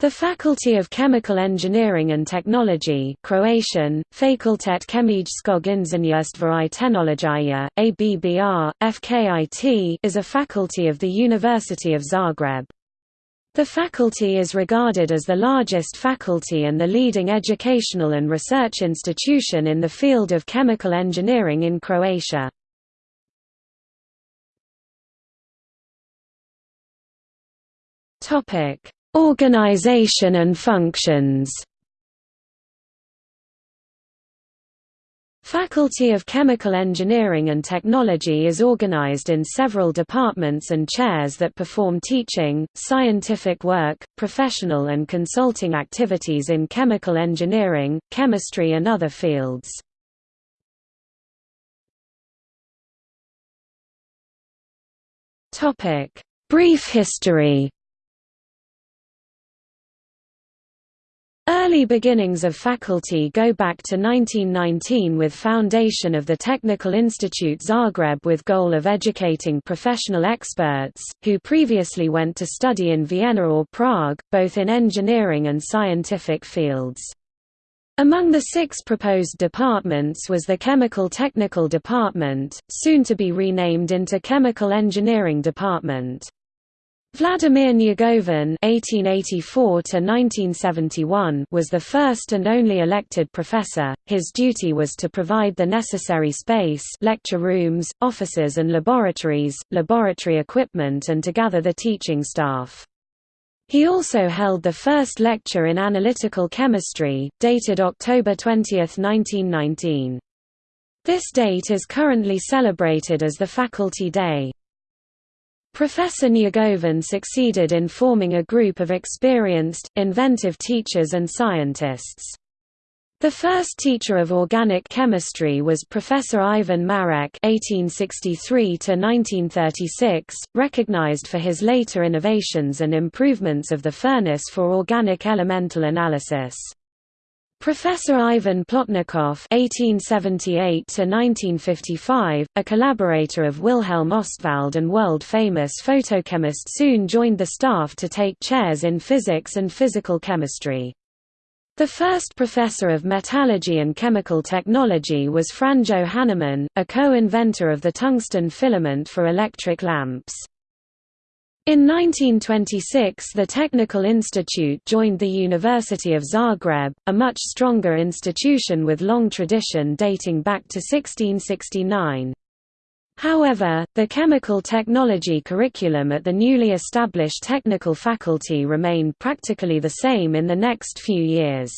The Faculty of Chemical Engineering and Technology Croatian, Fakultet kemijskog inženjerstva i tehnologije, ABBR, FKIT is a faculty of the University of Zagreb. The faculty is regarded as the largest faculty and the leading educational and research institution in the field of chemical engineering in Croatia. Topic Organization and functions Faculty of Chemical Engineering and Technology is organized in several departments and chairs that perform teaching, scientific work, professional and consulting activities in chemical engineering, chemistry and other fields. Brief history Early beginnings of faculty go back to 1919 with foundation of the Technical Institute Zagreb with goal of educating professional experts, who previously went to study in Vienna or Prague, both in engineering and scientific fields. Among the six proposed departments was the Chemical Technical Department, soon to be renamed into Chemical Engineering Department. Vladimir Njegovan (1884–1971) was the first and only elected professor. His duty was to provide the necessary space, lecture rooms, offices and laboratories, laboratory equipment, and to gather the teaching staff. He also held the first lecture in analytical chemistry, dated October 20, 1919. This date is currently celebrated as the Faculty Day. Professor Njegovan succeeded in forming a group of experienced, inventive teachers and scientists. The first teacher of organic chemistry was Professor Ivan Marek (1863–1936), recognized for his later innovations and improvements of the furnace for organic elemental analysis. Professor Ivan Plotnikov (1878–1955), a collaborator of Wilhelm Ostwald and world-famous photochemist, soon joined the staff to take chairs in physics and physical chemistry. The first professor of metallurgy and chemical technology was Franjo Hanaman, a co-inventor of the tungsten filament for electric lamps. In 1926 the Technical Institute joined the University of Zagreb, a much stronger institution with long tradition dating back to 1669. However, the chemical technology curriculum at the newly established technical faculty remained practically the same in the next few years.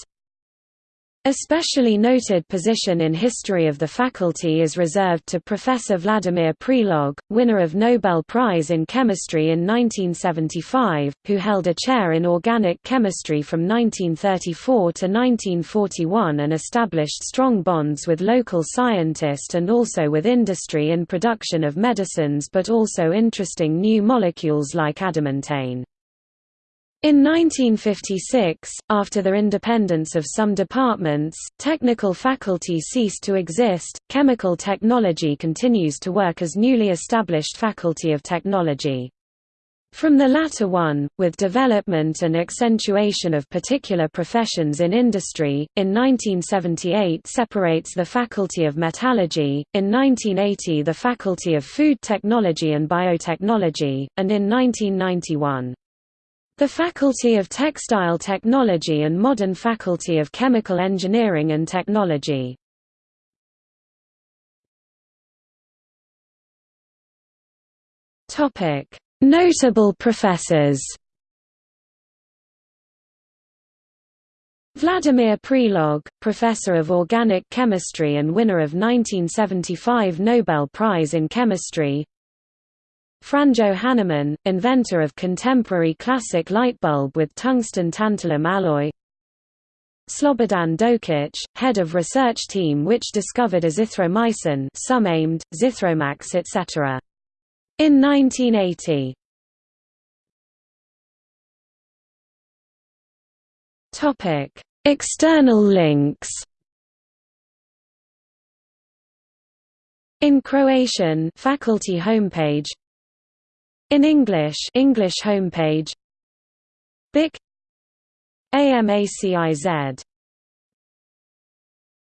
Especially noted position in history of the faculty is reserved to Professor Vladimir Prelog, winner of Nobel Prize in Chemistry in 1975, who held a chair in organic chemistry from 1934 to 1941 and established strong bonds with local scientists and also with industry in production of medicines but also interesting new molecules like adamantane. In 1956, after the independence of some departments, technical faculty ceased to exist. Chemical technology continues to work as newly established Faculty of Technology. From the latter one, with development and accentuation of particular professions in industry, in 1978 separates the Faculty of Metallurgy, in 1980 the Faculty of Food Technology and Biotechnology, and in 1991 the Faculty of Textile Technology and Modern Faculty of Chemical Engineering and Technology. Notable professors Vladimir Prelog, professor of organic chemistry and winner of 1975 Nobel Prize in Chemistry Franjo Hanaman, inventor of contemporary classic light bulb with tungsten tantalum alloy Slobodan Dokic, head of research team which discovered azithromycin Sumamed, Zithromax etc. In 1980. External links In Croatian faculty homepage in English English homepage BIC AMACIZ